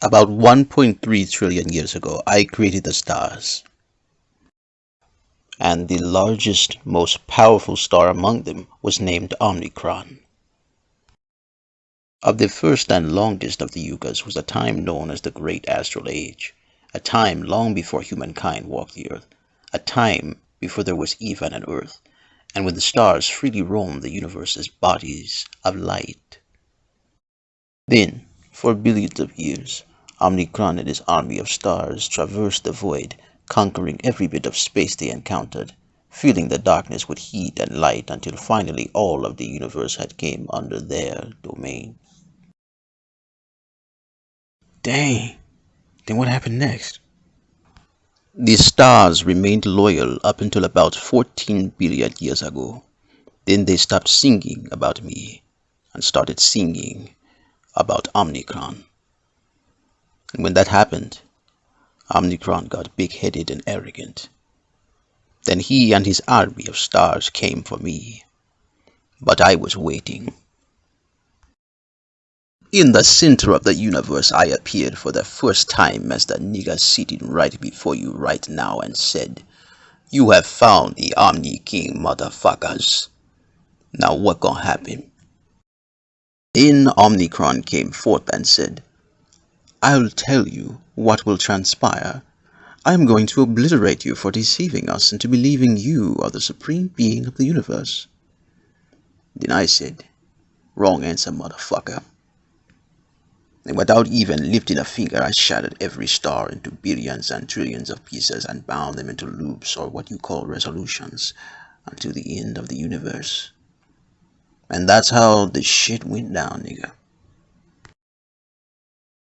About 1.3 trillion years ago, I created the stars. And the largest, most powerful star among them was named Omicron. Of the first and longest of the yugas was a time known as the Great Astral Age, a time long before humankind walked the earth, a time before there was even an earth, and when the stars freely roamed the universe as bodies of light. Then, for billions of years, Omicron and his army of stars traversed the void, conquering every bit of space they encountered, filling the darkness with heat and light until finally all of the universe had came under their domain. Dang. Then what happened next? The stars remained loyal up until about 14 billion years ago. Then they stopped singing about me and started singing about Omicron. And when that happened, Omicron got big-headed and arrogant. Then he and his army of stars came for me. But I was waiting. In the center of the universe, I appeared for the first time as the nigger sitting right before you right now and said, You have found the Omni King, motherfuckers. Now what gonna happen? Then Omicron came forth and said, I'll tell you what will transpire. I am going to obliterate you for deceiving us into believing you are the supreme being of the universe. Then I said, Wrong answer, motherfucker and without even lifting a finger, I shattered every star into billions and trillions of pieces and bound them into loops or what you call resolutions until the end of the universe. And that's how the shit went down, nigga.